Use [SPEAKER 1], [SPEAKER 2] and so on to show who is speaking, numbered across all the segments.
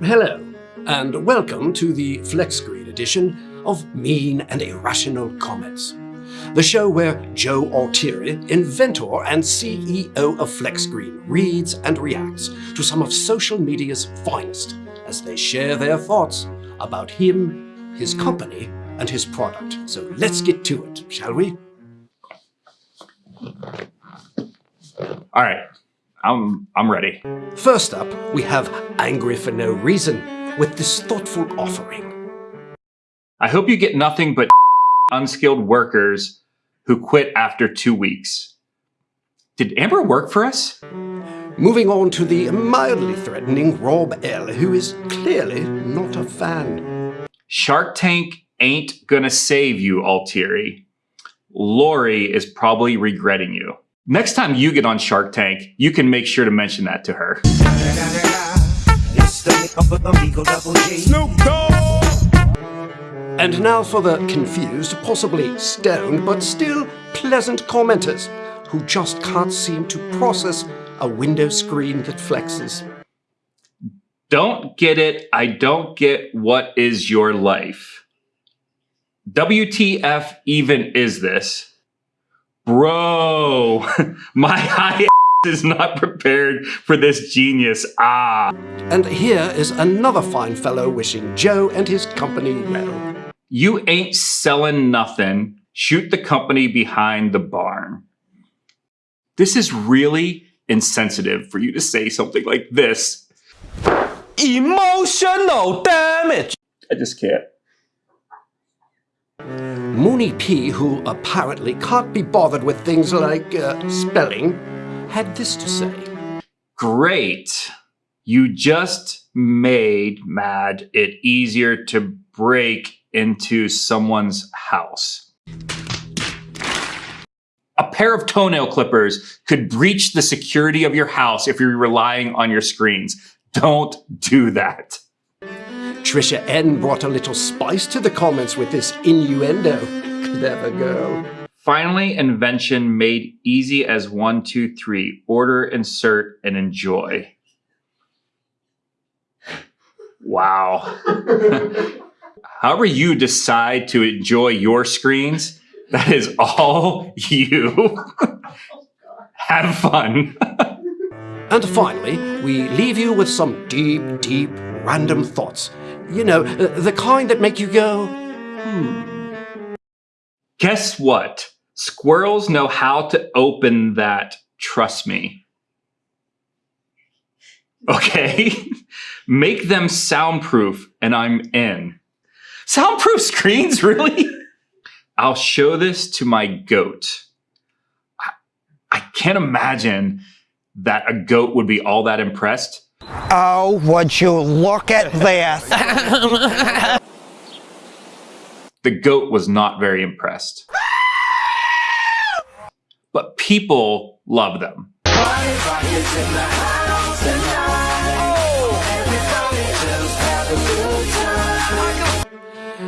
[SPEAKER 1] Hello, and welcome to the flex screen edition of Mean and Irrational Comments, the show where Joe Altieri, inventor and CEO of Flex Screen, reads and reacts to some of social media's finest as they share their thoughts about him, his company, and his product. So let's get to it, shall we?
[SPEAKER 2] All right, I'm I'm ready.
[SPEAKER 1] First up, we have Angry for No Reason with this thoughtful offering.
[SPEAKER 2] I hope you get nothing but unskilled workers who quit after two weeks. Did Amber work for us?
[SPEAKER 1] Moving on to the mildly threatening Rob L, who is clearly not a fan.
[SPEAKER 2] Shark Tank ain't gonna save you, Altieri. Lori is probably regretting you. Next time you get on Shark Tank, you can make sure to mention that to her.
[SPEAKER 1] And now for the confused, possibly stoned, but still pleasant commenters who just can't seem to process a window screen that flexes.
[SPEAKER 2] Don't get it. I don't get what is your life. WTF even is this? Bro, my high is not prepared for this genius. Ah.
[SPEAKER 1] And here is another fine fellow wishing Joe and his company well.
[SPEAKER 2] You ain't selling nothing. Shoot the company behind the barn. This is really insensitive for you to say something like this.
[SPEAKER 3] Emotional damage.
[SPEAKER 2] I just can't.
[SPEAKER 1] Mooney P, who apparently can't be bothered with things like uh, spelling, had this to say.
[SPEAKER 2] Great. You just made Mad it easier to break into someone's house. A pair of toenail clippers could breach the security of your house if you're relying on your screens. Don't do that.
[SPEAKER 1] Trisha N brought a little spice to the comments with this innuendo. Clever girl.
[SPEAKER 2] Finally, invention made easy as one, two, three. Order, insert, and enjoy. Wow. However you decide to enjoy your screens, that is all you. Have fun.
[SPEAKER 1] and finally, we leave you with some deep, deep, random thoughts. You know, uh, the kind that make you go, hmm.
[SPEAKER 2] Guess what? Squirrels know how to open that, trust me. Okay? Make them soundproof and I'm in. Soundproof screens, really? I'll show this to my goat. I, I can't imagine that a goat would be all that impressed.
[SPEAKER 3] Oh, would you look at this?
[SPEAKER 2] the goat was not very impressed. But people love them.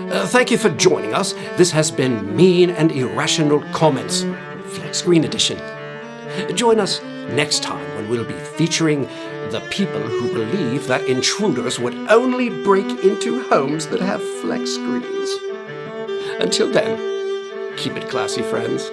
[SPEAKER 1] Uh, thank you for joining us. This has been Mean and Irrational Comments, Flex Screen Edition. Join us next time when we'll be featuring the people who believe that intruders would only break into homes that have flex screens. Until then, keep it classy, friends.